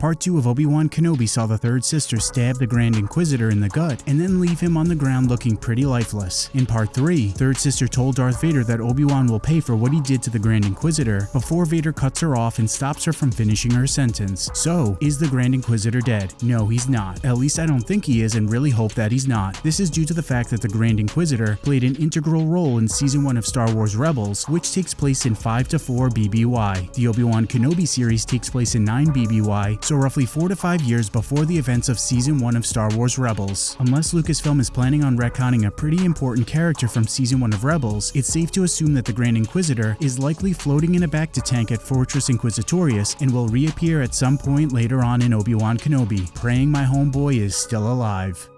Part 2 of Obi-Wan Kenobi saw the third sister stab the Grand Inquisitor in the gut and then leave him on the ground looking pretty lifeless. In Part 3, third sister told Darth Vader that Obi-Wan will pay for what he did to the Grand Inquisitor before Vader cuts her off and stops her from finishing her sentence. So, is the Grand Inquisitor dead? No, he's not. At least I don't think he is and really hope that he's not. This is due to the fact that the Grand Inquisitor played an integral role in Season 1 of Star Wars Rebels, which takes place in 5 to 4 BBY. The Obi-Wan Kenobi series takes place in 9 BBY, so roughly 4 to 5 years before the events of Season 1 of Star Wars Rebels. Unless Lucasfilm is planning on retconning a pretty important character from Season 1 of Rebels, it's safe to assume that the Grand Inquisitor is likely floating in a bacta tank at Fortress Inquisitorius and will reappear at some point later on in Obi-Wan Kenobi, praying my homeboy is still alive.